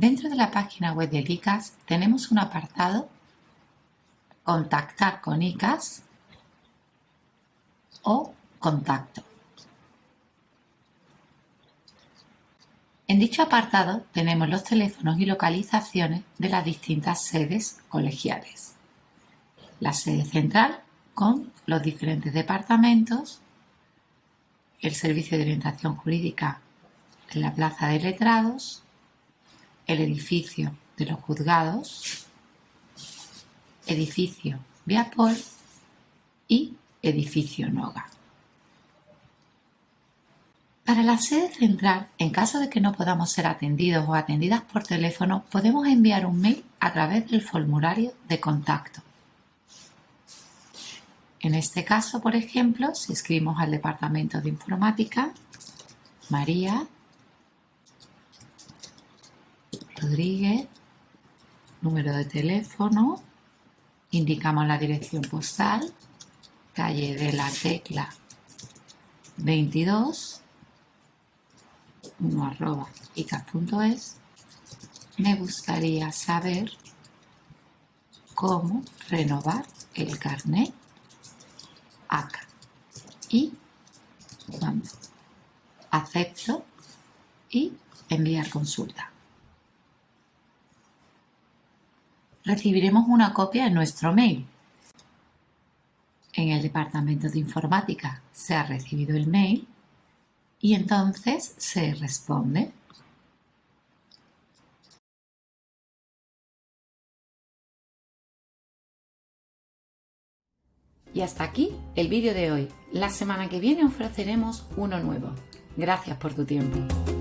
Dentro de la página web del ICAS tenemos un apartado Contactar con ICAS o Contacto. En dicho apartado tenemos los teléfonos y localizaciones de las distintas sedes colegiales. La sede central con los diferentes departamentos, el servicio de orientación jurídica en la plaza de letrados, el edificio de los juzgados, edificio Viapol y edificio Noga. Para la sede central, en caso de que no podamos ser atendidos o atendidas por teléfono, podemos enviar un mail a través del formulario de contacto. En este caso, por ejemplo, si escribimos al departamento de informática, María Rodríguez, número de teléfono, indicamos la dirección postal, calle de la Tecla 22, 1 arroba icas.es, me gustaría saber cómo renovar el carnet acá y cuando acepto y enviar consulta. Recibiremos una copia en nuestro mail. En el departamento de informática se ha recibido el mail y entonces se responde. Y hasta aquí el vídeo de hoy. La semana que viene ofreceremos uno nuevo. Gracias por tu tiempo.